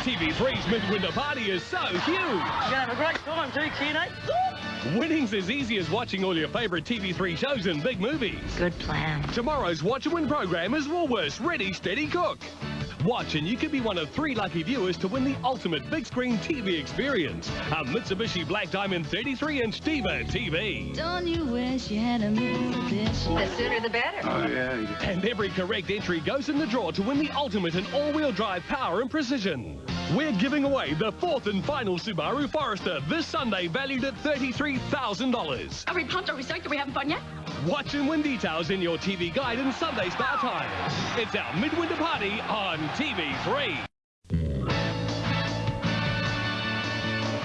TV3's midwinter party is so huge. You're going to have a great time too, Kenny. Eh? Winning's as easy as watching all your favourite TV3 shows and big movies. Good plan. Tomorrow's Watch and Win program is Woolworths Ready Steady Cook. Watch and you could be one of three lucky viewers to win the ultimate big screen TV experience. A Mitsubishi Black Diamond 33-inch Diva TV. Don't you wish you had a Mitsubishi? The sooner the better. Oh, yeah. And every correct entry goes in the draw to win the ultimate in all-wheel drive power and precision. We're giving away the fourth and final Subaru Forester this Sunday valued at $33,000. Are we pumped? Are we stoked? Are we having fun yet? Watch and win details in your TV guide and Sunday start time. It's our midwinter party on TV3.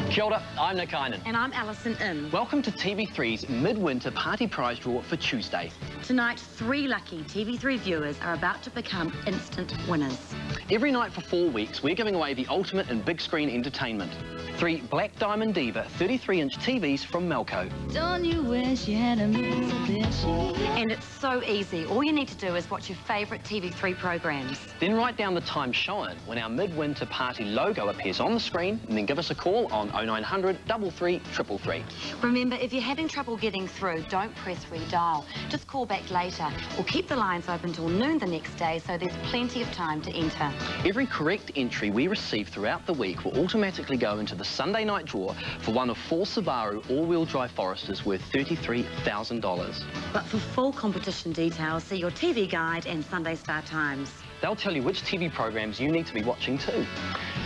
Kia ora, I'm Nick Einan. And I'm Alison In. Welcome to TV3's Midwinter Party Prize Draw for Tuesday. Tonight, three lucky TV3 viewers are about to become instant winners. Every night for four weeks, we're giving away the ultimate in big screen entertainment. Three Black Diamond Diva 33-inch TVs from Melco. Don't you wish you had a And it's so easy. All you need to do is watch your favourite TV3 programs. Then write down the time shown when our Midwinter Party logo appears on the screen and then give us a call on 0900 33 333. Remember, if you're having trouble getting through, don't press redial. Just call back later or keep the lines open till noon the next day so there's plenty of time to enter. Every correct entry we receive throughout the week will automatically go into the Sunday night draw for one of four Subaru all-wheel drive Foresters worth $33,000. But for full competition details, see your TV guide and Sunday Star times. They'll tell you which TV programs you need to be watching too.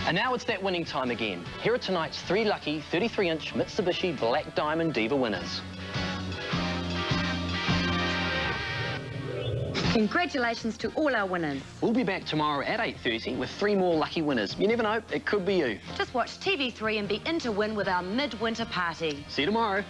And now it's that winning time again. Here are tonight's three lucky 33-inch Mitsubishi Black Diamond Diva winners. Congratulations to all our winners. We'll be back tomorrow at 8.30 with three more lucky winners. You never know, it could be you. Just watch TV3 and be in to win with our midwinter party. See you tomorrow.